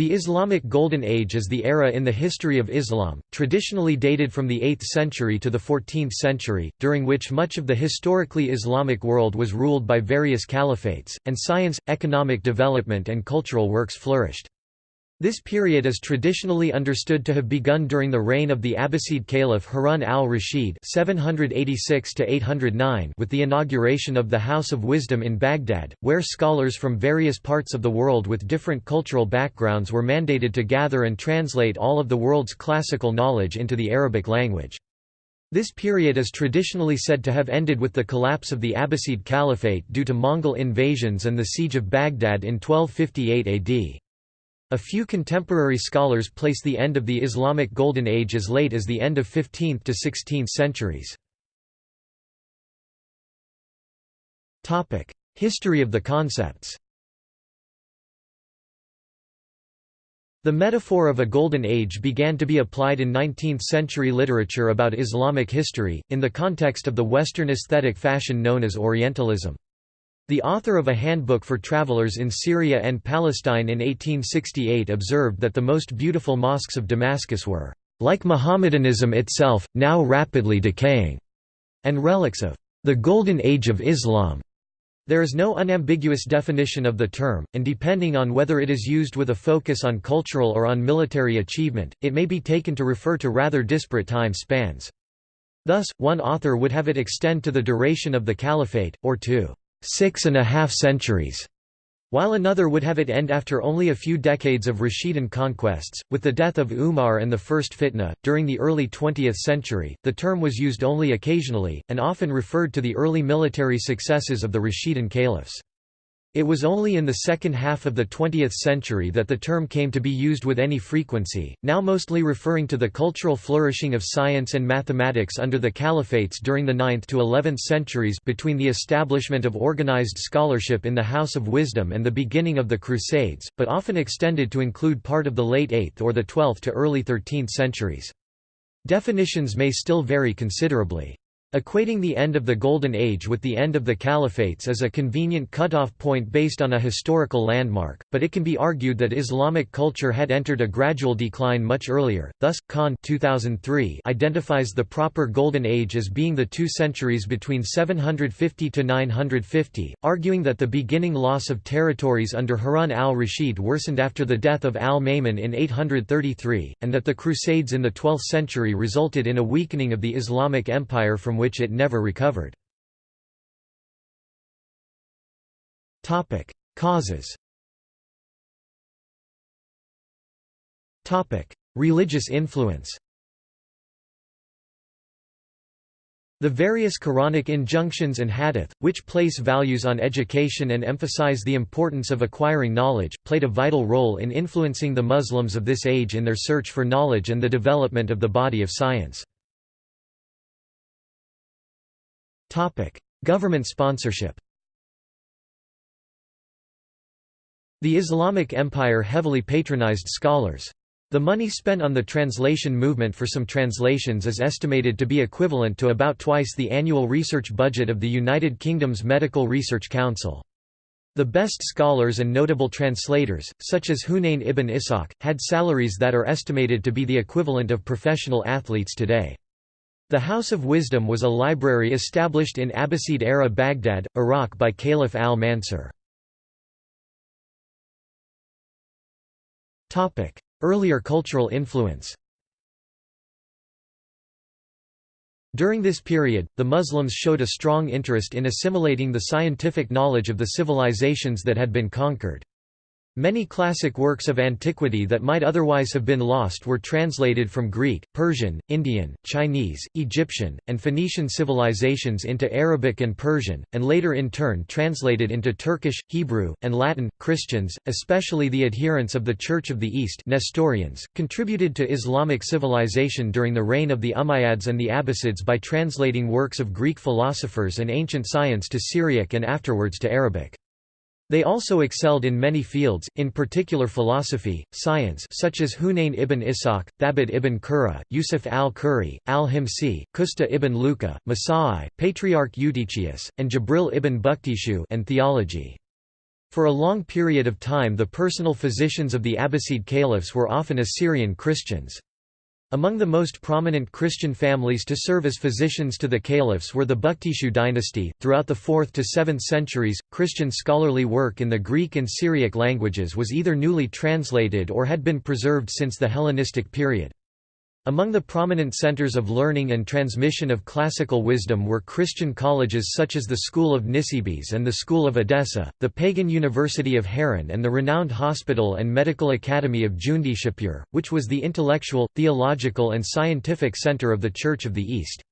The Islamic Golden Age is the era in the history of Islam, traditionally dated from the 8th century to the 14th century, during which much of the historically Islamic world was ruled by various caliphates, and science, economic development and cultural works flourished. This period is traditionally understood to have begun during the reign of the Abbasid Caliph Harun al-Rashid with the inauguration of the House of Wisdom in Baghdad, where scholars from various parts of the world with different cultural backgrounds were mandated to gather and translate all of the world's classical knowledge into the Arabic language. This period is traditionally said to have ended with the collapse of the Abbasid Caliphate due to Mongol invasions and the siege of Baghdad in 1258 AD. A few contemporary scholars place the end of the Islamic Golden Age as late as the end of 15th to 16th centuries. History of the concepts The metaphor of a golden age began to be applied in 19th-century literature about Islamic history, in the context of the Western aesthetic fashion known as Orientalism. The author of a handbook for travelers in Syria and Palestine in 1868 observed that the most beautiful mosques of Damascus were, "...like Mohammedanism itself, now rapidly decaying," and relics of, "...the golden age of Islam." There is no unambiguous definition of the term, and depending on whether it is used with a focus on cultural or on military achievement, it may be taken to refer to rather disparate time spans. Thus, one author would have it extend to the duration of the caliphate, or to six and a half centuries, while another would have it end after only a few decades of Rashidun conquests. With the death of Umar and the First Fitna, during the early 20th century, the term was used only occasionally, and often referred to the early military successes of the Rashidun caliphs. It was only in the second half of the 20th century that the term came to be used with any frequency, now mostly referring to the cultural flourishing of science and mathematics under the caliphates during the 9th to 11th centuries between the establishment of organized scholarship in the House of Wisdom and the beginning of the Crusades, but often extended to include part of the late 8th or the 12th to early 13th centuries. Definitions may still vary considerably. Equating the end of the Golden Age with the end of the Caliphates is a convenient cutoff point based on a historical landmark, but it can be argued that Islamic culture had entered a gradual decline much earlier. Thus, Khan 2003 identifies the proper Golden Age as being the two centuries between 750 to 950, arguing that the beginning loss of territories under Harun al-Rashid worsened after the death of al-Ma'mun in 833, and that the Crusades in the 12th century resulted in a weakening of the Islamic Empire from which it never recovered. Topic: Causes Topic: Religious influence The various Quranic injunctions and hadith, which place values on education and emphasize the importance of acquiring knowledge, played a vital role in influencing the Muslims of this age in their search for knowledge and the development of the body of science. Government sponsorship The Islamic Empire heavily patronized scholars. The money spent on the translation movement for some translations is estimated to be equivalent to about twice the annual research budget of the United Kingdom's Medical Research Council. The best scholars and notable translators, such as Hunayn ibn Ishaq, had salaries that are estimated to be the equivalent of professional athletes today. The House of Wisdom was a library established in Abbasid-era Baghdad, Iraq by Caliph al-Mansur. Earlier cultural influence During this period, the Muslims showed a strong interest in assimilating the scientific knowledge of the civilizations that had been conquered. Many classic works of antiquity that might otherwise have been lost were translated from Greek, Persian, Indian, Chinese, Egyptian, and Phoenician civilizations into Arabic and Persian, and later in turn translated into Turkish, Hebrew, and Latin. Christians, especially the adherents of the Church of the East Nestorians, contributed to Islamic civilization during the reign of the Umayyads and the Abbasids by translating works of Greek philosophers and ancient science to Syriac and afterwards to Arabic. They also excelled in many fields, in particular philosophy, science such as Hunayn ibn Ishaq, Thabit ibn Qurra, Yusuf al-Quri, al-Himsi, Qusta ibn Luqa, Masai, Patriarch Eutychius, and Jabril ibn Bukhtishu and theology. For a long period of time the personal physicians of the Abbasid caliphs were often Assyrian Christians. Among the most prominent Christian families to serve as physicians to the caliphs were the Bukhtishu dynasty. Throughout the 4th to 7th centuries, Christian scholarly work in the Greek and Syriac languages was either newly translated or had been preserved since the Hellenistic period. Among the prominent centers of learning and transmission of classical wisdom were Christian colleges such as the School of Nisibis and the School of Edessa, the pagan University of Harran and the renowned Hospital and Medical Academy of Jundishapur, which was the intellectual, theological and scientific center of the Church of the East.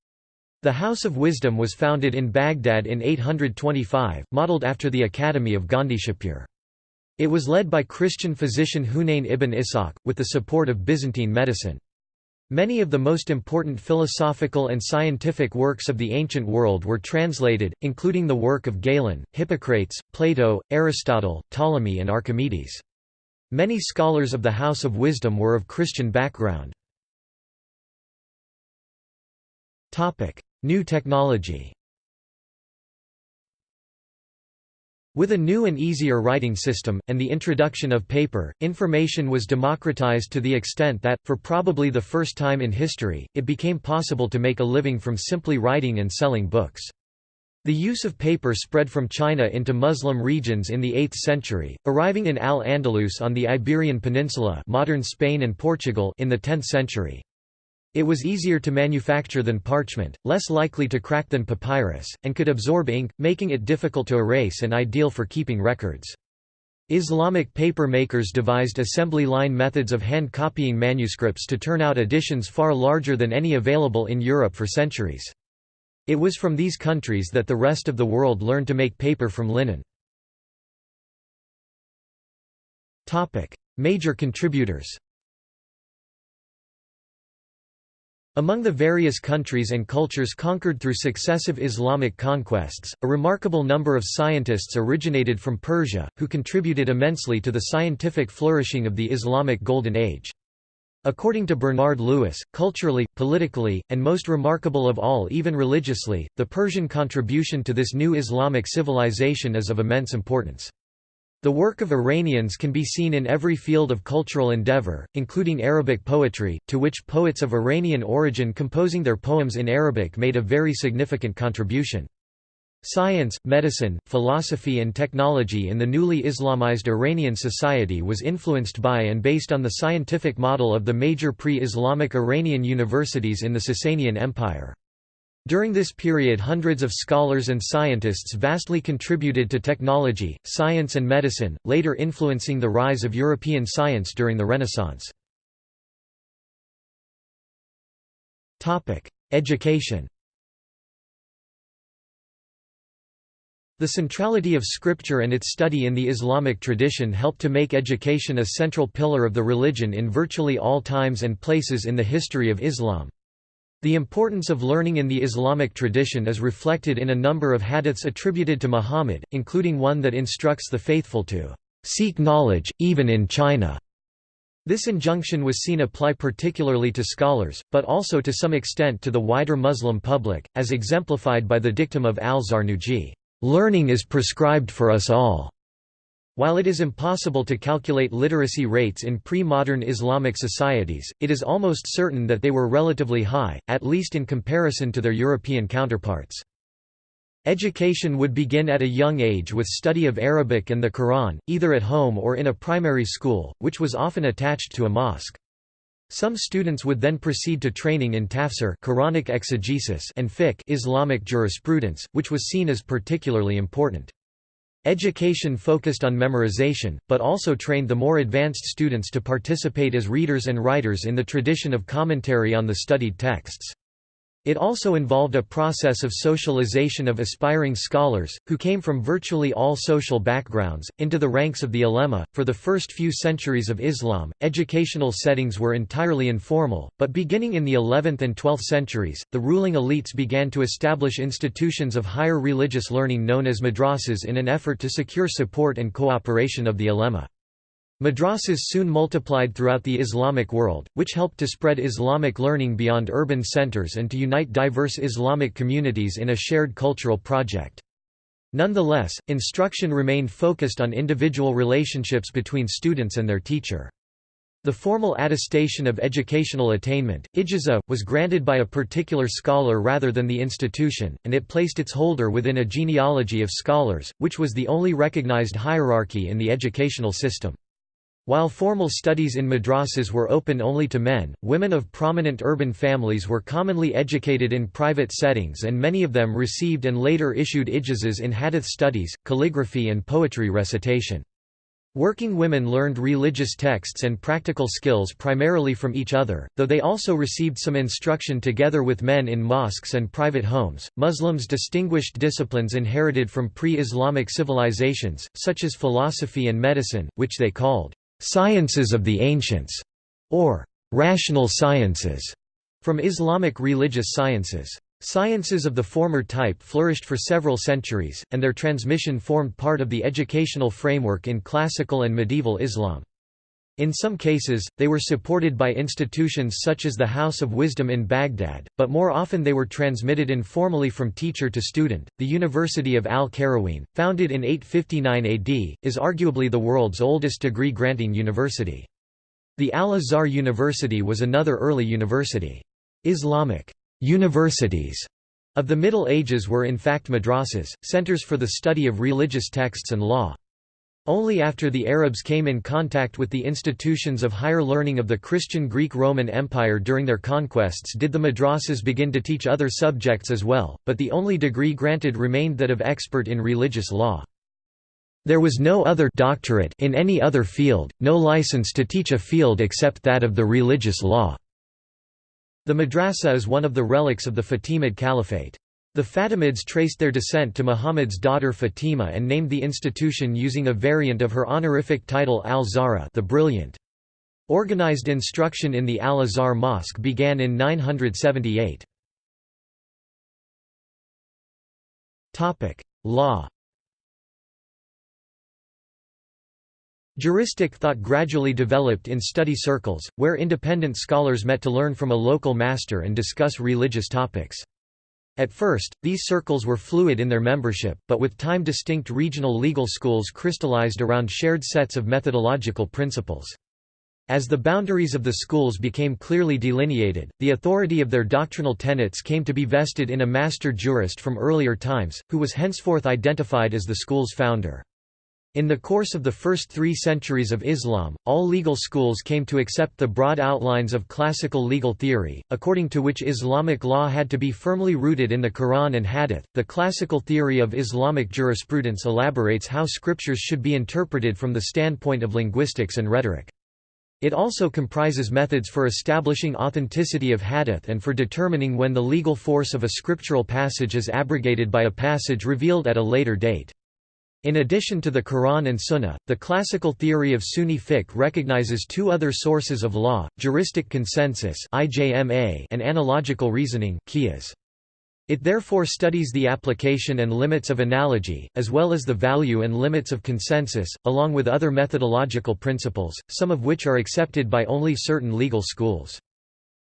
The House of Wisdom was founded in Baghdad in 825, modeled after the Academy of Gondishapur. It was led by Christian physician Hunayn ibn Ishaq, with the support of Byzantine medicine. Many of the most important philosophical and scientific works of the ancient world were translated, including the work of Galen, Hippocrates, Plato, Aristotle, Ptolemy and Archimedes. Many scholars of the House of Wisdom were of Christian background. New technology With a new and easier writing system, and the introduction of paper, information was democratized to the extent that, for probably the first time in history, it became possible to make a living from simply writing and selling books. The use of paper spread from China into Muslim regions in the 8th century, arriving in Al-Andalus on the Iberian Peninsula modern Spain and Portugal in the 10th century. It was easier to manufacture than parchment, less likely to crack than papyrus, and could absorb ink, making it difficult to erase and ideal for keeping records. Islamic paper makers devised assembly line methods of hand copying manuscripts to turn out editions far larger than any available in Europe for centuries. It was from these countries that the rest of the world learned to make paper from linen. Major contributors Among the various countries and cultures conquered through successive Islamic conquests, a remarkable number of scientists originated from Persia, who contributed immensely to the scientific flourishing of the Islamic Golden Age. According to Bernard Lewis, culturally, politically, and most remarkable of all even religiously, the Persian contribution to this new Islamic civilization is of immense importance. The work of Iranians can be seen in every field of cultural endeavor, including Arabic poetry, to which poets of Iranian origin composing their poems in Arabic made a very significant contribution. Science, medicine, philosophy and technology in the newly Islamized Iranian society was influenced by and based on the scientific model of the major pre-Islamic Iranian universities in the Sasanian Empire. During this period hundreds of scholars and scientists vastly contributed to technology, science and medicine, later influencing the rise of European science during the Renaissance. Education The centrality of scripture and its study in the Islamic tradition helped to make education a central pillar of the religion in virtually all times and places in the history of Islam. The importance of learning in the Islamic tradition is reflected in a number of hadiths attributed to Muhammad, including one that instructs the faithful to seek knowledge, even in China. This injunction was seen apply particularly to scholars, but also to some extent to the wider Muslim public, as exemplified by the dictum of al-Zarnuji, "...learning is prescribed for us all." While it is impossible to calculate literacy rates in pre-modern Islamic societies, it is almost certain that they were relatively high, at least in comparison to their European counterparts. Education would begin at a young age with study of Arabic and the Quran, either at home or in a primary school, which was often attached to a mosque. Some students would then proceed to training in tafsir Quranic exegesis and fiqh Islamic jurisprudence, which was seen as particularly important. Education focused on memorization, but also trained the more advanced students to participate as readers and writers in the tradition of commentary on the studied texts. It also involved a process of socialization of aspiring scholars, who came from virtually all social backgrounds, into the ranks of the ulema. For the first few centuries of Islam, educational settings were entirely informal, but beginning in the 11th and 12th centuries, the ruling elites began to establish institutions of higher religious learning known as madrasas in an effort to secure support and cooperation of the ulema. Madrasas soon multiplied throughout the Islamic world, which helped to spread Islamic learning beyond urban centers and to unite diverse Islamic communities in a shared cultural project. Nonetheless, instruction remained focused on individual relationships between students and their teacher. The formal attestation of educational attainment, ijaza, was granted by a particular scholar rather than the institution, and it placed its holder within a genealogy of scholars, which was the only recognized hierarchy in the educational system. While formal studies in madrasas were open only to men, women of prominent urban families were commonly educated in private settings and many of them received and later issued ijazas in hadith studies, calligraphy and poetry recitation. Working women learned religious texts and practical skills primarily from each other, though they also received some instruction together with men in mosques and private homes. Muslims distinguished disciplines inherited from pre Islamic civilizations, such as philosophy and medicine, which they called sciences of the ancients, or rational sciences, from Islamic religious sciences. Sciences of the former type flourished for several centuries, and their transmission formed part of the educational framework in classical and medieval Islam. In some cases, they were supported by institutions such as the House of Wisdom in Baghdad, but more often they were transmitted informally from teacher to student. The University of Al Qarawiyyin, founded in 859 AD, is arguably the world's oldest degree granting university. The Al Azhar University was another early university. Islamic universities of the Middle Ages were in fact madrasas, centers for the study of religious texts and law. Only after the Arabs came in contact with the institutions of higher learning of the Christian Greek-Roman Empire during their conquests did the madrasas begin to teach other subjects as well, but the only degree granted remained that of expert in religious law. There was no other doctorate in any other field, no license to teach a field except that of the religious law. The madrasa is one of the relics of the Fatimid Caliphate. The Fatimids traced their descent to Muhammad's daughter Fatima and named the institution using a variant of her honorific title al-Zahra the Brilliant. Organized instruction in the Al-Azhar Mosque began in 978. Law Juristic thought gradually developed in study circles, where independent scholars met to learn from a local master and discuss religious topics. At first, these circles were fluid in their membership, but with time distinct regional legal schools crystallized around shared sets of methodological principles. As the boundaries of the schools became clearly delineated, the authority of their doctrinal tenets came to be vested in a master jurist from earlier times, who was henceforth identified as the school's founder. In the course of the first three centuries of Islam, all legal schools came to accept the broad outlines of classical legal theory, according to which Islamic law had to be firmly rooted in the Quran and Hadith. The classical theory of Islamic jurisprudence elaborates how scriptures should be interpreted from the standpoint of linguistics and rhetoric. It also comprises methods for establishing authenticity of hadith and for determining when the legal force of a scriptural passage is abrogated by a passage revealed at a later date. In addition to the Quran and Sunnah, the classical theory of Sunni fiqh recognizes two other sources of law, juristic consensus and analogical reasoning It therefore studies the application and limits of analogy, as well as the value and limits of consensus, along with other methodological principles, some of which are accepted by only certain legal schools.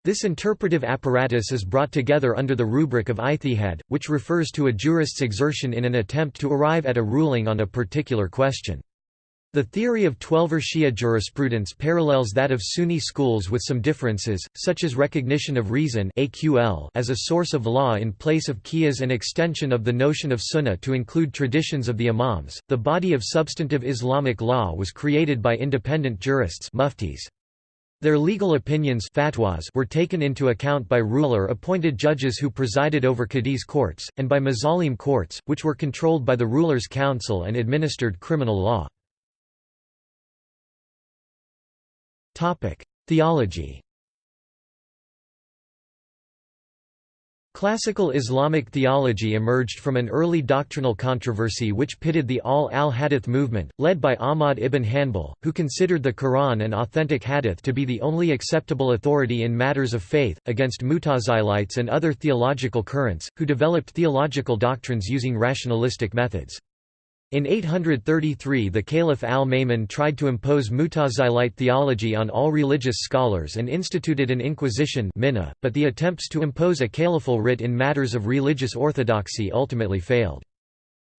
This interpretive apparatus is brought together under the rubric of ijtihad, which refers to a jurist's exertion in an attempt to arrive at a ruling on a particular question. The theory of Twelver Shia jurisprudence parallels that of Sunni schools with some differences, such as recognition of reason as a source of law in place of qiyas and extension of the notion of sunnah to include traditions of the imams. The body of substantive Islamic law was created by independent jurists muftis. Their legal opinions fatwas were taken into account by ruler-appointed judges who presided over Qadis courts, and by mazalim courts, which were controlled by the ruler's council and administered criminal law. Theology Classical Islamic theology emerged from an early doctrinal controversy which pitted the ahl al-hadith movement, led by Ahmad ibn Hanbal, who considered the Quran and authentic hadith to be the only acceptable authority in matters of faith, against Mutazilites and other theological currents, who developed theological doctrines using rationalistic methods. In 833 the Caliph al-Ma'mun tried to impose Mutazilite theology on all religious scholars and instituted an inquisition but the attempts to impose a caliphal writ in matters of religious orthodoxy ultimately failed.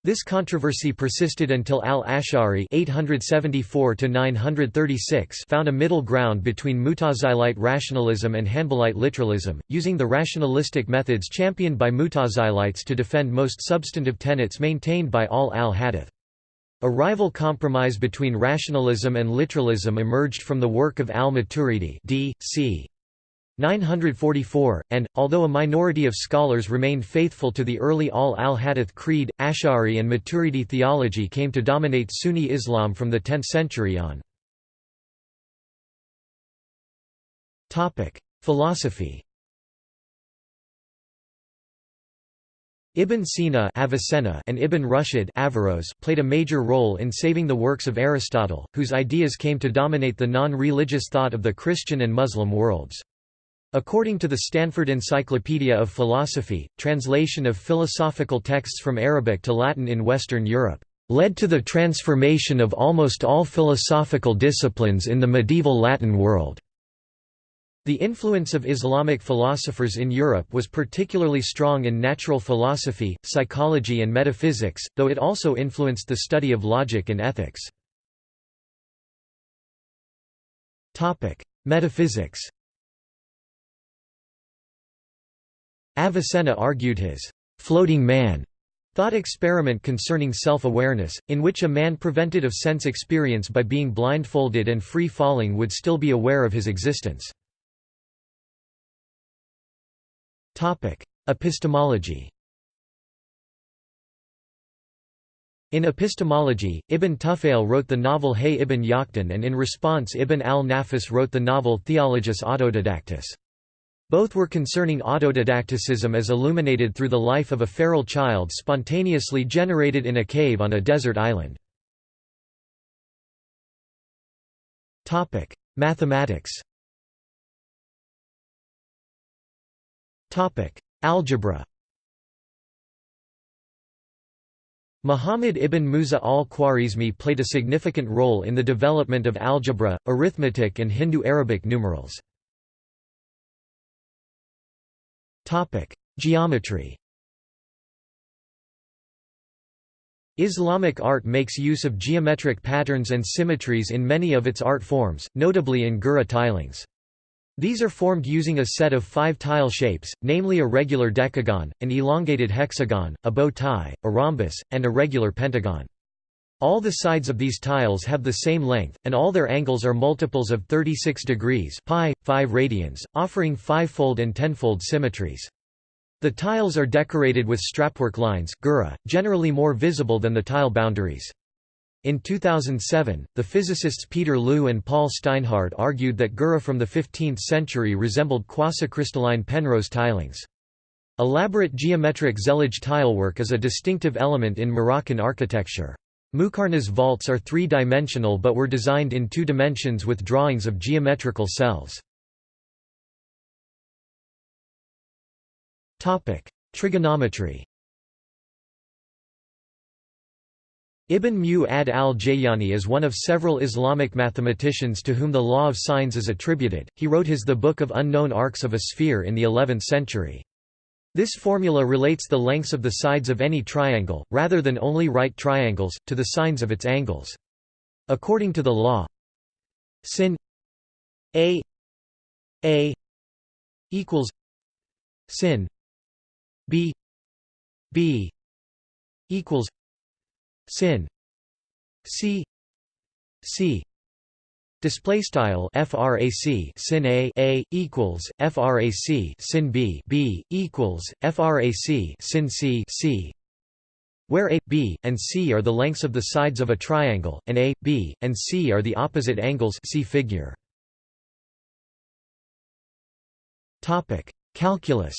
This controversy persisted until al-Ash'ari found a middle ground between Mutazilite rationalism and Hanbalite literalism, using the rationalistic methods championed by Mutazilites to defend most substantive tenets maintained by ahl al-Hadith. A rival compromise between rationalism and literalism emerged from the work of al-Maturidi d. c. 944, and, although a minority of scholars remained faithful to the early ahl al-Hadith creed, Ash'ari and Maturidi theology came to dominate Sunni Islam from the 10th century on. Philosophy Ibn Sina Avicenna and Ibn Rushd Averroes played a major role in saving the works of Aristotle, whose ideas came to dominate the non-religious thought of the Christian and Muslim worlds. According to the Stanford Encyclopedia of Philosophy, translation of philosophical texts from Arabic to Latin in Western Europe led to the transformation of almost all philosophical disciplines in the medieval Latin world. The influence of Islamic philosophers in Europe was particularly strong in natural philosophy, psychology and metaphysics, though it also influenced the study of logic and ethics. Metaphysics Avicenna argued his floating man thought experiment concerning self-awareness, in which a man prevented of sense experience by being blindfolded and free-falling would still be aware of his existence. Epistemology In epistemology, Ibn Tufayl wrote the novel Hayy ibn Yaqdhan and in response Ibn al-Nafis wrote the novel Theologus Autodidactus. Both were concerning autodidacticism as illuminated through the life of a feral child spontaneously generated in a cave on a desert island. Mathematics Algebra Muhammad ibn Musa al-Khwarizmi played a significant role in the development of algebra, arithmetic and Hindu-Arabic numerals. Topic: Geometry. Islamic art makes use of geometric patterns and symmetries in many of its art forms, notably in girih tilings. These are formed using a set of five tile shapes, namely a regular decagon, an elongated hexagon, a bow tie, a rhombus, and a regular pentagon. All the sides of these tiles have the same length, and all their angles are multiples of 36 degrees pi, 5 radians, offering five-fold and tenfold symmetries. The tiles are decorated with strapwork lines girih, generally more visible than the tile boundaries. In 2007, the physicists Peter Lu and Paul Steinhardt argued that girih from the 15th century resembled quasicrystalline Penrose tilings. Elaborate geometric zellige tilework is a distinctive element in Moroccan architecture. Muqarnas vaults are three-dimensional but were designed in two dimensions with drawings of geometrical cells. Trigonometry Ibn Mu'adh al-Jayani is one of several Islamic mathematicians to whom the law of sines is attributed. He wrote his The Book of Unknown Arcs of a Sphere in the 11th century. This formula relates the lengths of the sides of any triangle, rather than only right triangles, to the sines of its angles. According to the law, sin a a equals sin b b equals sin c c Display style frac sin a a equals frac sin b b equals frac sin c c, where a, b, and c are the lengths of the sides of a triangle, and a, b, and c are the opposite angles. See figure. Topic: Calculus.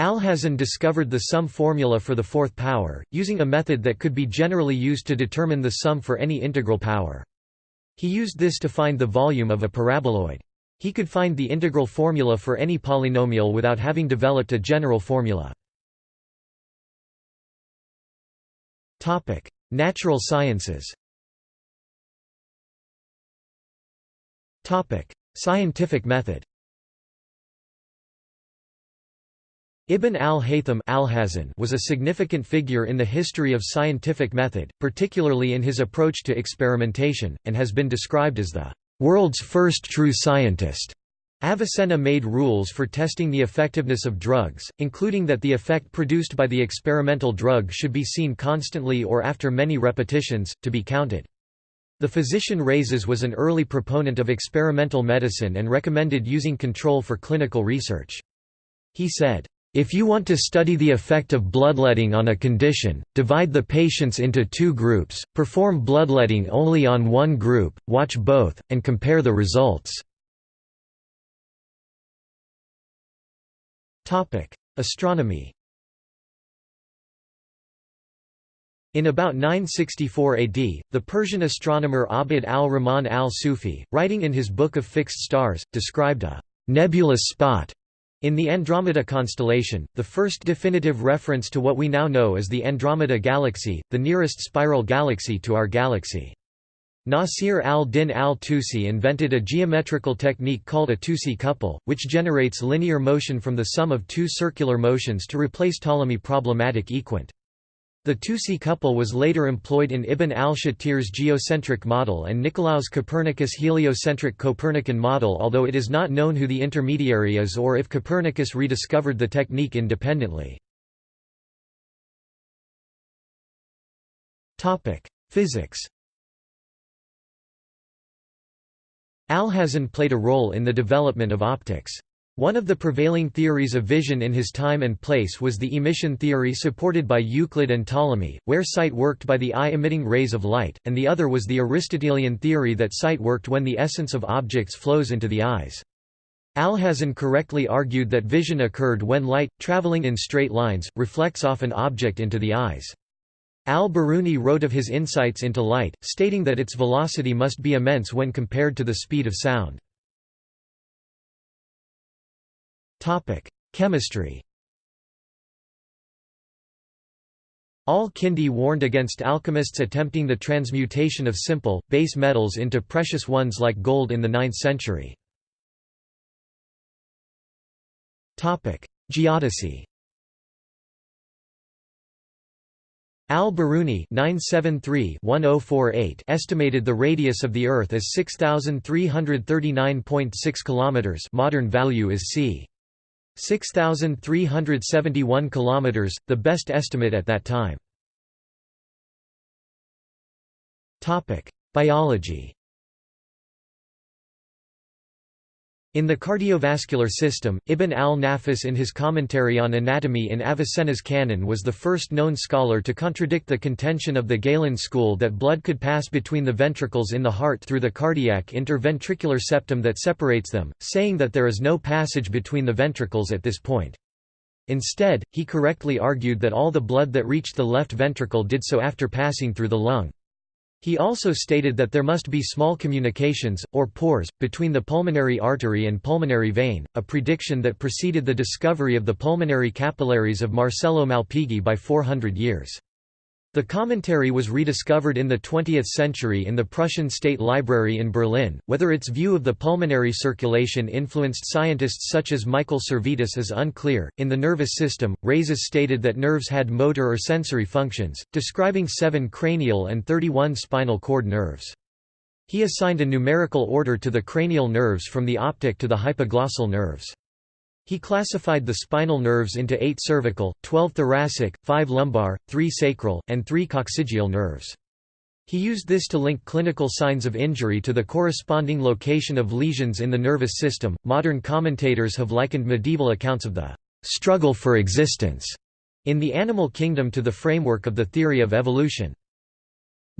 Alhazen discovered the sum formula for the fourth power, using a method that could be generally used to determine the sum for any integral power. He used this to find the volume of a paraboloid. He could find the integral formula for any polynomial without having developed a general formula. Natural sciences Scientific method Ibn al-Haytham al was a significant figure in the history of scientific method, particularly in his approach to experimentation, and has been described as the world's first true scientist. Avicenna made rules for testing the effectiveness of drugs, including that the effect produced by the experimental drug should be seen constantly or after many repetitions, to be counted. The physician Rhazes was an early proponent of experimental medicine and recommended using control for clinical research. He said, if you want to study the effect of bloodletting on a condition, divide the patients into two groups, perform bloodletting only on one group, watch both, and compare the results. Astronomy In about 964 AD, the Persian astronomer Abd al-Rahman al-Sufi, writing in his Book of Fixed Stars, described a «nebulous spot» In the Andromeda constellation, the first definitive reference to what we now know as the Andromeda Galaxy, the nearest spiral galaxy to our galaxy. Nasir al-Din al-Tusi invented a geometrical technique called a Tusi couple, which generates linear motion from the sum of two circular motions to replace Ptolemy problematic equant. The Tusi couple was later employed in Ibn al-Shatir's geocentric model and Nicolaus Copernicus' heliocentric Copernican model although it is not known who the intermediary is or if Copernicus rediscovered the technique independently. Physics Alhazen played a role in the development of optics. One of the prevailing theories of vision in his time and place was the emission theory supported by Euclid and Ptolemy, where sight worked by the eye emitting rays of light, and the other was the Aristotelian theory that sight worked when the essence of objects flows into the eyes. Alhazen correctly argued that vision occurred when light, traveling in straight lines, reflects off an object into the eyes. Al-Biruni wrote of his insights into light, stating that its velocity must be immense when compared to the speed of sound. Topic: Chemistry. Al-Kindi warned against alchemists attempting the transmutation of simple, base metals into precious ones like gold in the 9th century. Geodesy Al-Biruni oh estimated the radius of the Earth as 6,339.6 km modern value is c. 6,371 kilometers, the best estimate at that time. Biology. In the cardiovascular system, Ibn al-Nafis in his commentary on anatomy in Avicenna's Canon was the first known scholar to contradict the contention of the Galen school that blood could pass between the ventricles in the heart through the cardiac interventricular septum that separates them, saying that there is no passage between the ventricles at this point. Instead, he correctly argued that all the blood that reached the left ventricle did so after passing through the lung. He also stated that there must be small communications, or pores, between the pulmonary artery and pulmonary vein, a prediction that preceded the discovery of the pulmonary capillaries of Marcello Malpighi by 400 years. The commentary was rediscovered in the 20th century in the Prussian State Library in Berlin. Whether its view of the pulmonary circulation influenced scientists such as Michael Servetus is unclear. In the nervous system, Rhazes stated that nerves had motor or sensory functions, describing seven cranial and 31 spinal cord nerves. He assigned a numerical order to the cranial nerves from the optic to the hypoglossal nerves. He classified the spinal nerves into eight cervical, 12 thoracic, 5 lumbar, 3 sacral, and 3 coccygeal nerves. He used this to link clinical signs of injury to the corresponding location of lesions in the nervous system. Modern commentators have likened medieval accounts of the struggle for existence in the animal kingdom to the framework of the theory of evolution.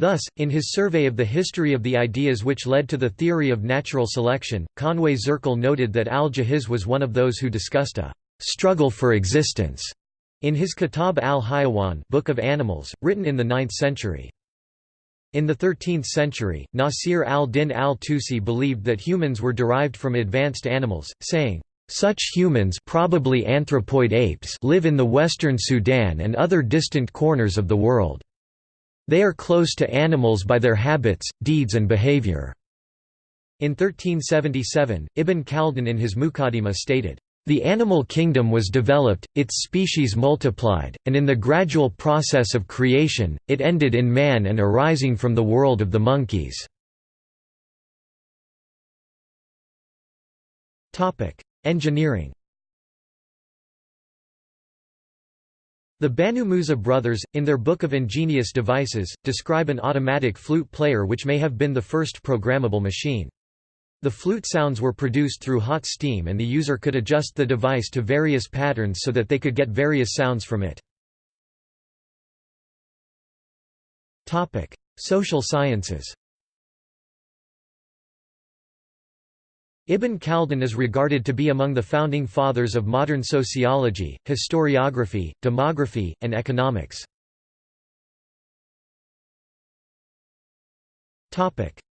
Thus, in his survey of the history of the ideas which led to the theory of natural selection, Conway Zirkle noted that al-Jahiz was one of those who discussed a «struggle for existence» in his Kitab al-Hayawan Book of Animals, written in the 9th century. In the 13th century, Nasir al-Din al-Tusi believed that humans were derived from advanced animals, saying, such humans probably anthropoid apes live in the western Sudan and other distant corners of the world. They are close to animals by their habits, deeds and behavior." In 1377, Ibn Khaldun in his Muqaddimah stated, The animal kingdom was developed, its species multiplied, and in the gradual process of creation, it ended in man and arising from the world of the monkeys. Engineering The Banu Musa brothers, in their Book of Ingenious Devices, describe an automatic flute player which may have been the first programmable machine. The flute sounds were produced through hot steam and the user could adjust the device to various patterns so that they could get various sounds from it. Social sciences Ibn Khaldun is regarded to be among the founding fathers of modern sociology, historiography, demography, and economics.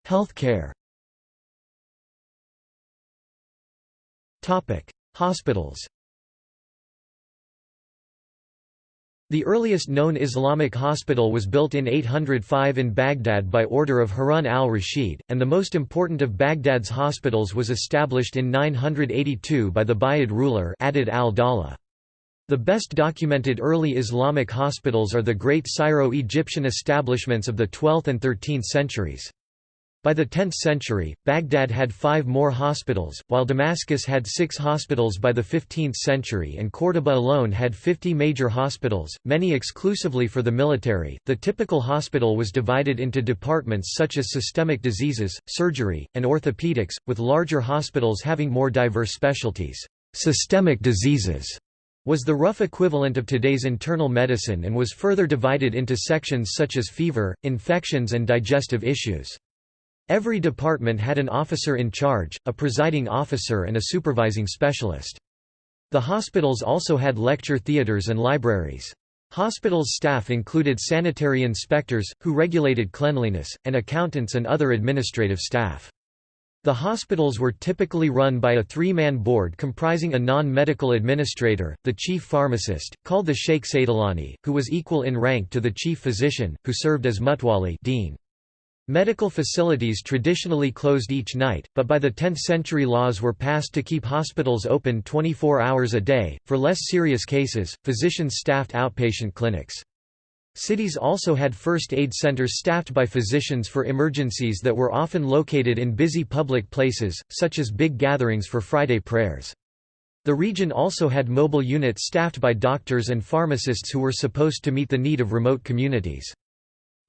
Healthcare Hospitals The earliest known Islamic hospital was built in 805 in Baghdad by order of Harun al-Rashid, and the most important of Baghdad's hospitals was established in 982 by the Buyid ruler Adud al-Dawla. The best documented early Islamic hospitals are the great Syro-Egyptian establishments of the 12th and 13th centuries. By the 10th century, Baghdad had five more hospitals, while Damascus had six hospitals by the 15th century and Córdoba alone had 50 major hospitals, many exclusively for the military. The typical hospital was divided into departments such as systemic diseases, surgery, and orthopedics, with larger hospitals having more diverse specialties. Systemic diseases was the rough equivalent of today's internal medicine and was further divided into sections such as fever, infections and digestive issues. Every department had an officer in charge, a presiding officer and a supervising specialist. The hospitals also had lecture theaters and libraries. Hospitals' staff included sanitary inspectors, who regulated cleanliness, and accountants and other administrative staff. The hospitals were typically run by a three-man board comprising a non-medical administrator, the chief pharmacist, called the Sheikh Saidalani, who was equal in rank to the chief physician, who served as mutwali dean. Medical facilities traditionally closed each night, but by the 10th century laws were passed to keep hospitals open 24 hours a day. For less serious cases, physicians staffed outpatient clinics. Cities also had first aid centers staffed by physicians for emergencies that were often located in busy public places, such as big gatherings for Friday prayers. The region also had mobile units staffed by doctors and pharmacists who were supposed to meet the need of remote communities.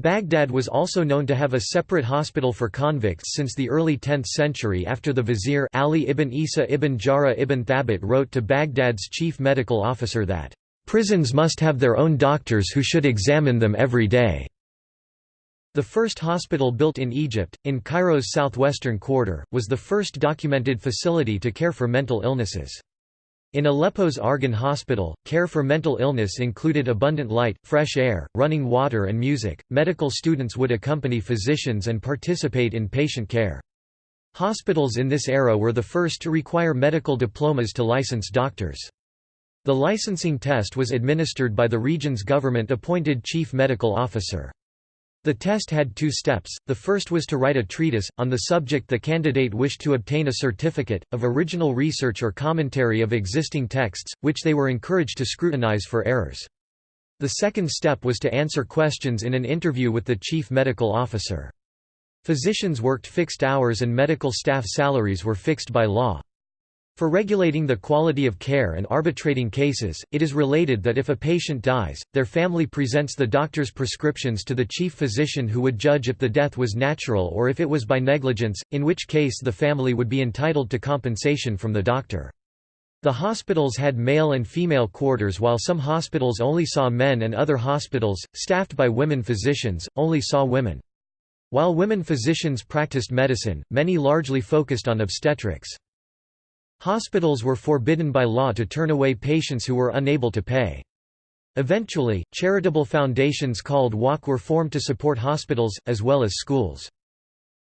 Baghdad was also known to have a separate hospital for convicts since the early 10th century after the vizier Ali ibn Isa ibn Jara ibn Thabit wrote to Baghdad's chief medical officer that, "...prisons must have their own doctors who should examine them every day." The first hospital built in Egypt, in Cairo's southwestern quarter, was the first documented facility to care for mental illnesses. In Aleppo's Arghun Hospital, care for mental illness included abundant light, fresh air, running water, and music. Medical students would accompany physicians and participate in patient care. Hospitals in this era were the first to require medical diplomas to license doctors. The licensing test was administered by the region's government appointed chief medical officer. The test had two steps, the first was to write a treatise, on the subject the candidate wished to obtain a certificate, of original research or commentary of existing texts, which they were encouraged to scrutinize for errors. The second step was to answer questions in an interview with the chief medical officer. Physicians worked fixed hours and medical staff salaries were fixed by law. For regulating the quality of care and arbitrating cases, it is related that if a patient dies, their family presents the doctor's prescriptions to the chief physician who would judge if the death was natural or if it was by negligence, in which case the family would be entitled to compensation from the doctor. The hospitals had male and female quarters while some hospitals only saw men and other hospitals, staffed by women physicians, only saw women. While women physicians practiced medicine, many largely focused on obstetrics. Hospitals were forbidden by law to turn away patients who were unable to pay. Eventually, charitable foundations called Waqf were formed to support hospitals, as well as schools.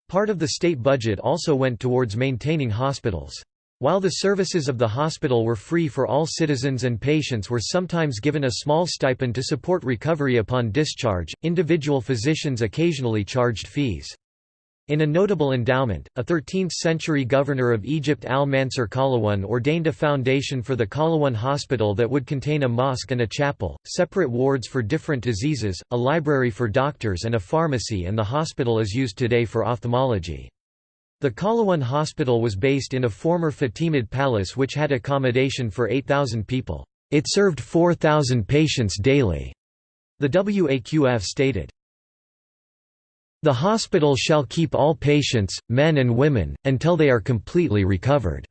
Part of the state budget also went towards maintaining hospitals. While the services of the hospital were free for all citizens and patients were sometimes given a small stipend to support recovery upon discharge, individual physicians occasionally charged fees. In a notable endowment, a 13th-century governor of Egypt al-Mansur Qalawun ordained a foundation for the Qalawun hospital that would contain a mosque and a chapel, separate wards for different diseases, a library for doctors and a pharmacy and the hospital is used today for ophthalmology. The Qalawun hospital was based in a former Fatimid palace which had accommodation for 8,000 people. It served 4,000 patients daily. The WAQF stated, the hospital shall keep all patients, men and women, until they are completely recovered.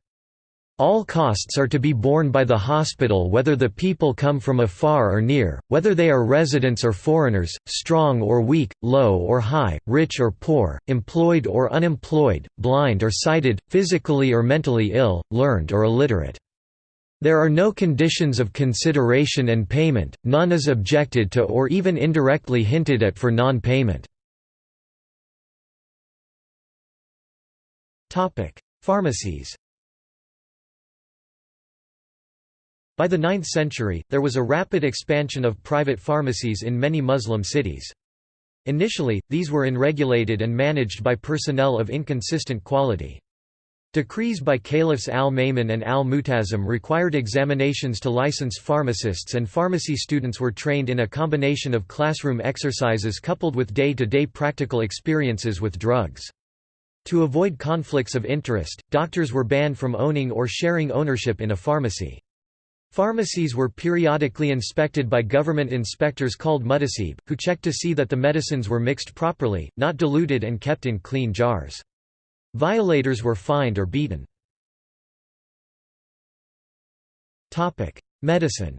All costs are to be borne by the hospital whether the people come from afar or near, whether they are residents or foreigners, strong or weak, low or high, rich or poor, employed or unemployed, blind or sighted, physically or mentally ill, learned or illiterate. There are no conditions of consideration and payment, none is objected to or even indirectly hinted at for non-payment. Pharmacies By the 9th century, there was a rapid expansion of private pharmacies in many Muslim cities. Initially, these were unregulated and managed by personnel of inconsistent quality. Decrees by caliphs al-Ma'mun and al-Mu'tasim required examinations to license pharmacists and pharmacy students were trained in a combination of classroom exercises coupled with day-to-day -day practical experiences with drugs. To avoid conflicts of interest, doctors were banned from owning or sharing ownership in a pharmacy. Pharmacies were periodically inspected by government inspectors called muhtasib, who checked to see that the medicines were mixed properly, not diluted and kept in clean jars. Violators were fined or beaten. Medicine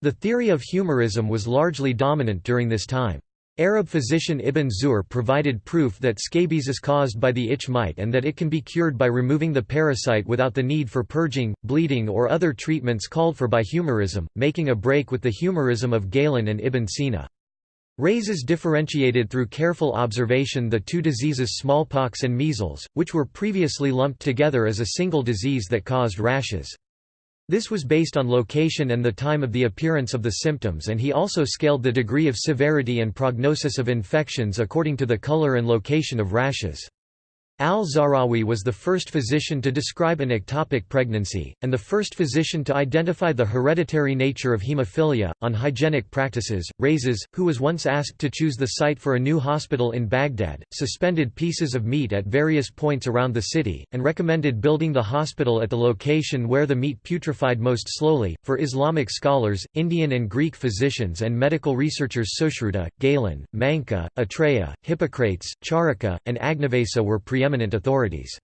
The theory of humorism was largely dominant during this time. Arab physician Ibn Zuhr provided proof that scabies is caused by the itch mite and that it can be cured by removing the parasite without the need for purging, bleeding or other treatments called for by humorism, making a break with the humorism of Galen and Ibn Sina. Rhazes differentiated through careful observation the two diseases smallpox and measles, which were previously lumped together as a single disease that caused rashes. This was based on location and the time of the appearance of the symptoms and he also scaled the degree of severity and prognosis of infections according to the color and location of rashes. Al-Zahrawi was the first physician to describe an ectopic pregnancy, and the first physician to identify the hereditary nature of hemophilia. On hygienic practices, Rhazes, who was once asked to choose the site for a new hospital in Baghdad, suspended pieces of meat at various points around the city, and recommended building the hospital at the location where the meat putrefied most slowly. For Islamic scholars, Indian and Greek physicians and medical researchers Sushruta, Galen, Manka, Atreya, Hippocrates, Charaka, and Agnavesa were preeminent preeminent authorities.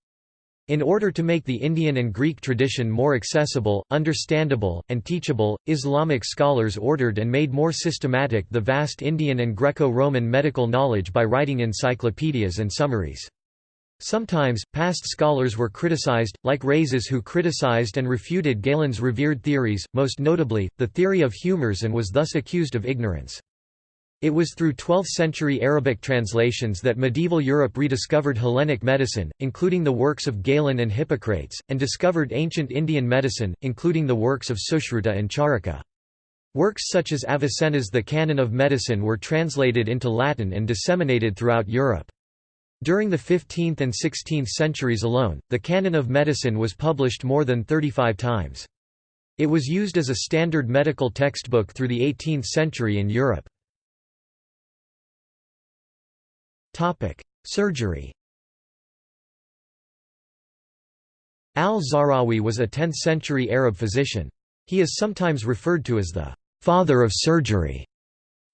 In order to make the Indian and Greek tradition more accessible, understandable, and teachable, Islamic scholars ordered and made more systematic the vast Indian and Greco-Roman medical knowledge by writing encyclopedias and summaries. Sometimes, past scholars were criticized, like Rhazes who criticized and refuted Galen's revered theories, most notably, the theory of humors and was thus accused of ignorance. It was through 12th-century Arabic translations that medieval Europe rediscovered Hellenic medicine, including the works of Galen and Hippocrates, and discovered ancient Indian medicine, including the works of Sushruta and Charaka. Works such as Avicenna's The Canon of Medicine were translated into Latin and disseminated throughout Europe. During the 15th and 16th centuries alone, the Canon of Medicine was published more than 35 times. It was used as a standard medical textbook through the 18th century in Europe. Surgery Al-Zahrawi was a 10th-century Arab physician. He is sometimes referred to as the «father of surgery».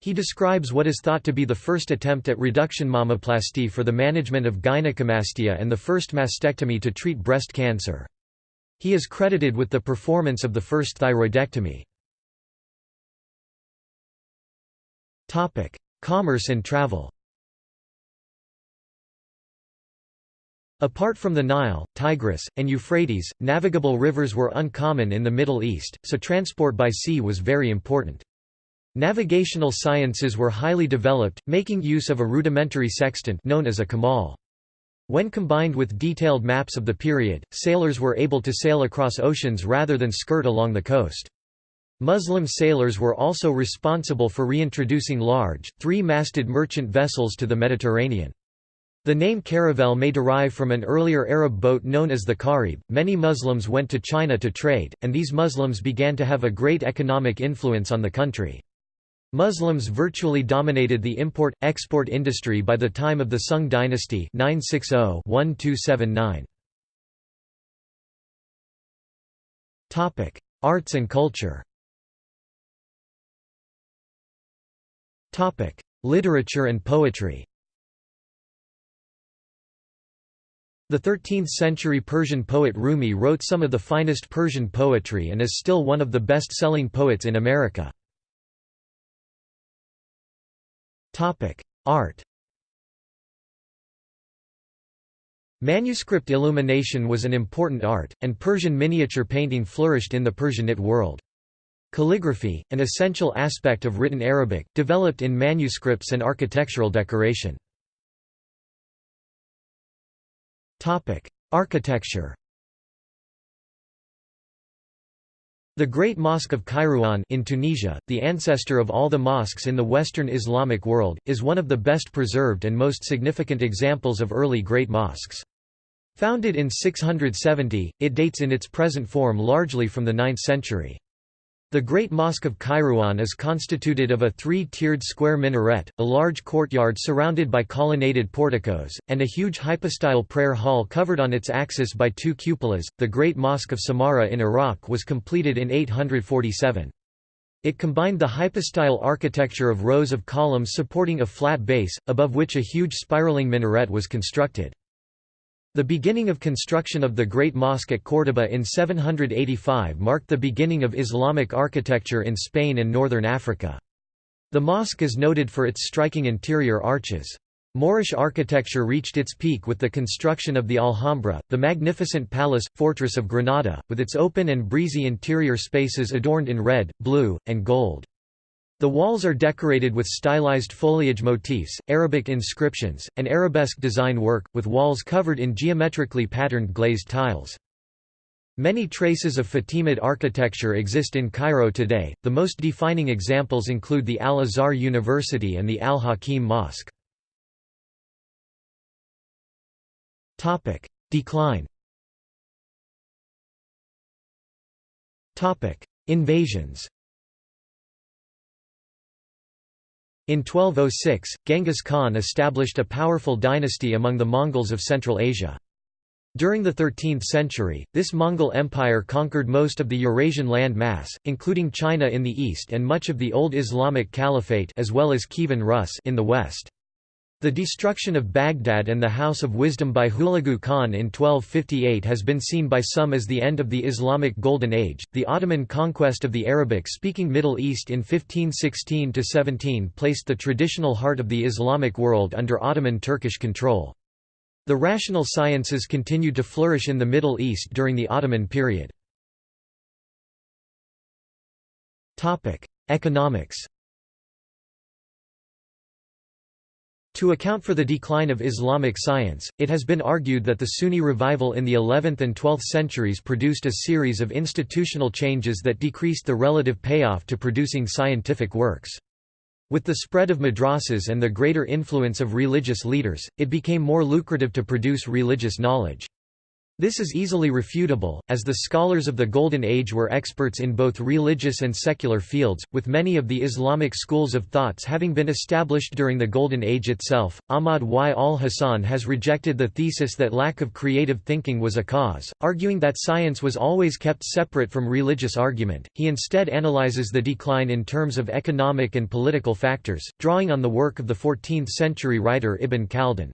He describes what is thought to be the first attempt at reduction mammoplasty for the management of gynecomastia and the first mastectomy to treat breast cancer. He is credited with the performance of the first thyroidectomy. Commerce and travel Apart from the Nile, Tigris, and Euphrates, navigable rivers were uncommon in the Middle East, so transport by sea was very important. Navigational sciences were highly developed, making use of a rudimentary sextant known as a kamal. When combined with detailed maps of the period, sailors were able to sail across oceans rather than skirt along the coast. Muslim sailors were also responsible for reintroducing large, three-masted merchant vessels to the Mediterranean. The name caravel may derive from an earlier Arab boat known as the Karib. Many Muslims went to China to trade, and these Muslims began to have a great economic influence on the country. Muslims virtually dominated the import-export industry by the time of the Sung dynasty 960-1279. Arts and culture Literature and poetry The 13th-century Persian poet Rumi wrote some of the finest Persian poetry and is still one of the best-selling poets in America. Art Manuscript illumination was an important art, and Persian miniature painting flourished in the Persianate world. Calligraphy, an essential aspect of written Arabic, developed in manuscripts and architectural decoration. Architecture The Great Mosque of Kairouan in Tunisia, the ancestor of all the mosques in the Western Islamic world, is one of the best preserved and most significant examples of early great mosques. Founded in 670, it dates in its present form largely from the 9th century. The Great Mosque of Kairouan is constituted of a three-tiered square minaret, a large courtyard surrounded by colonnaded porticos, and a huge hypostyle prayer hall covered on its axis by two cupolas. The Great Mosque of Samarra in Iraq was completed in 847. It combined the hypostyle architecture of rows of columns supporting a flat base, above which a huge spiraling minaret was constructed. The beginning of construction of the Great Mosque at Córdoba in 785 marked the beginning of Islamic architecture in Spain and northern Africa. The mosque is noted for its striking interior arches. Moorish architecture reached its peak with the construction of the Alhambra, the magnificent palace, fortress of Granada, with its open and breezy interior spaces adorned in red, blue, and gold. The walls are decorated with stylized foliage motifs, Arabic inscriptions, and arabesque design work, with walls covered in geometrically patterned glazed tiles. Many traces of Fatimid architecture exist in Cairo today, the most defining examples include the Al-Azhar University and the Al-Hakim Mosque. Decline Invasions In 1206, Genghis Khan established a powerful dynasty among the Mongols of Central Asia. During the 13th century, this Mongol empire conquered most of the Eurasian land mass, including China in the east and much of the Old Islamic Caliphate as well as Kievan Rus in the west. The destruction of Baghdad and the House of Wisdom by Hulagu Khan in 1258 has been seen by some as the end of the Islamic Golden Age. The Ottoman conquest of the Arabic speaking Middle East in 1516 17 placed the traditional heart of the Islamic world under Ottoman Turkish control. The rational sciences continued to flourish in the Middle East during the Ottoman period. Economics To account for the decline of Islamic science, it has been argued that the Sunni revival in the 11th and 12th centuries produced a series of institutional changes that decreased the relative payoff to producing scientific works. With the spread of madrasas and the greater influence of religious leaders, it became more lucrative to produce religious knowledge. This is easily refutable, as the scholars of the Golden Age were experts in both religious and secular fields, with many of the Islamic schools of thoughts having been established during the Golden Age itself. Ahmad Y. al Hasan has rejected the thesis that lack of creative thinking was a cause, arguing that science was always kept separate from religious argument. He instead analyzes the decline in terms of economic and political factors, drawing on the work of the 14th century writer Ibn Khaldun.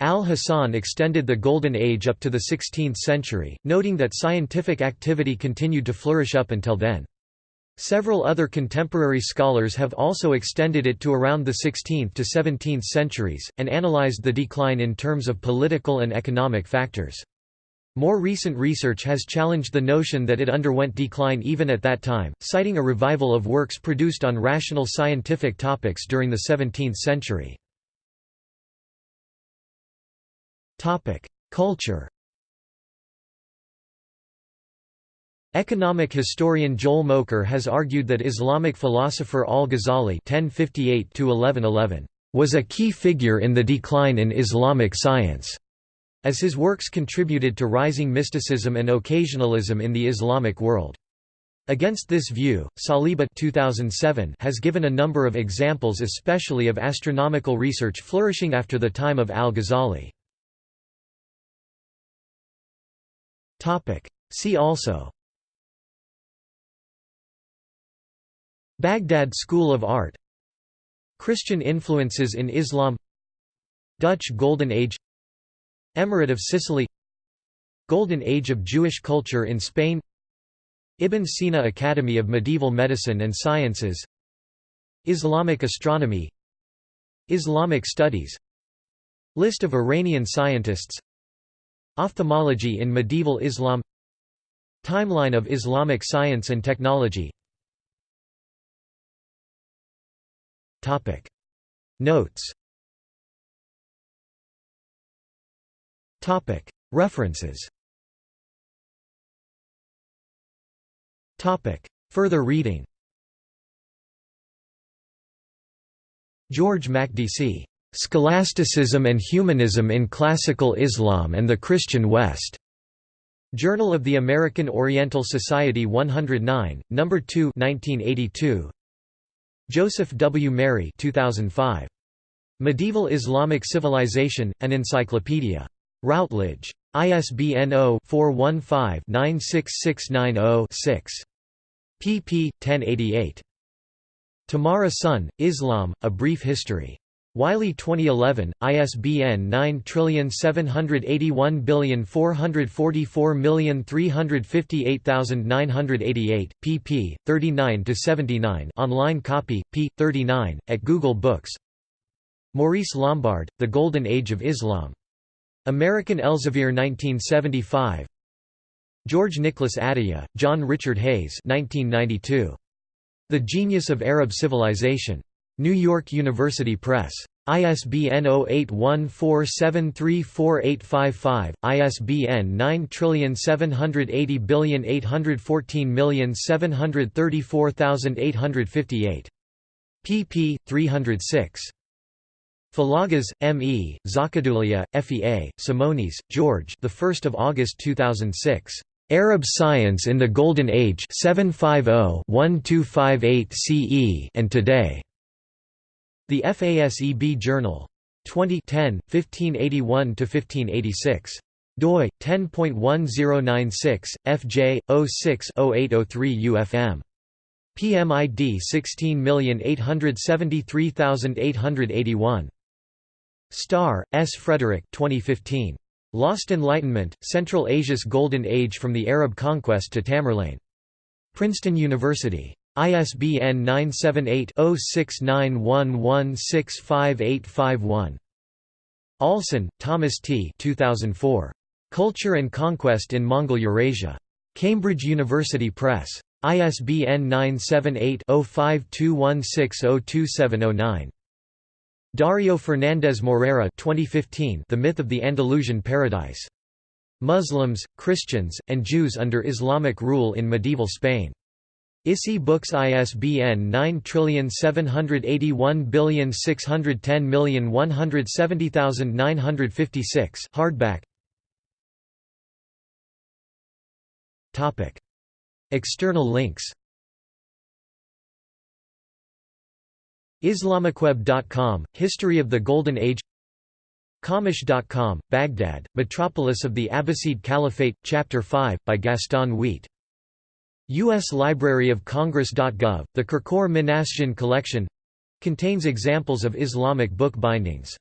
Al-Hasan extended the Golden Age up to the 16th century, noting that scientific activity continued to flourish up until then. Several other contemporary scholars have also extended it to around the 16th to 17th centuries, and analyzed the decline in terms of political and economic factors. More recent research has challenged the notion that it underwent decline even at that time, citing a revival of works produced on rational scientific topics during the 17th century. Culture. Economic historian Joel Mokyr has argued that Islamic philosopher al-Ghazali was a key figure in the decline in Islamic science, as his works contributed to rising mysticism and occasionalism in the Islamic world. Against this view, Saliba 2007 has given a number of examples especially of astronomical research flourishing after the time of al-Ghazali. See also. Baghdad School of Art. Christian influences in Islam. Dutch Golden Age. Emirate of Sicily. Golden Age of Jewish culture in Spain. Ibn Sina Academy of Medieval Medicine and Sciences. Islamic astronomy. Islamic studies. List of Iranian scientists Ophthalmology in medieval Islam. Timeline of Islamic science and technology. Notes. References. Further reading. George Makdisi Scholasticism and Humanism in Classical Islam and the Christian West. Journal of the American Oriental Society 109, No. 2 1982. Josef W. Meri 2005. Medieval Islamic Civilization, an Encyclopedia. Routledge. ISBN 0-415-96690-6. pp. 1088. Tamara Sonn, Islam, A Brief History. Wiley 2011, ISBN 9781444358988, pp. 39–79 online copy, p. 39, at Google Books Maurice Lombard, The Golden Age of Islam. American Elsevier 1975 George Nicholas Atiyeh, John Richard Hayes 1992. The Genius of Arab Civilization. New York University Press. ISBN 0814734855, ISBN 9780814734858. pp. 306. Falagas, M. E., Zarkadoulia, F. E. A., Samonis, George the 1st of August 2006. Arab Science in the Golden Age 750-1258 CE and Today. The FASEB Journal. 2010, 1581–1586. doi, 10.1096, FJ, 06-0803 UFM. PMID 16873881. Starr, S. Frederick 2015. Lost Enlightenment, Central Asia's Golden Age from the Arab Conquest to Tamerlane. Princeton University. ISBN 978-0691165851. Allsen, Thomas T. 2004. Culture and Conquest in Mongol Eurasia. Cambridge University Press. ISBN 978 0521602709. Dario Fernandez Morera 2015 The Myth of the Andalusian Paradise. Muslims, Christians, and Jews under Islamic rule in medieval Spain. ISI Books ISBN 9781610170956 hardback. Topic. External links. Islamicweb.com, History of the Golden Age. Qamish.com, Baghdad, Metropolis of the Abbasid Caliphate, Chapter 5, by Gaston Wiet U.S. Library of Congress.gov, the Kirkor Minassian collection contains examples of Islamic book bindings.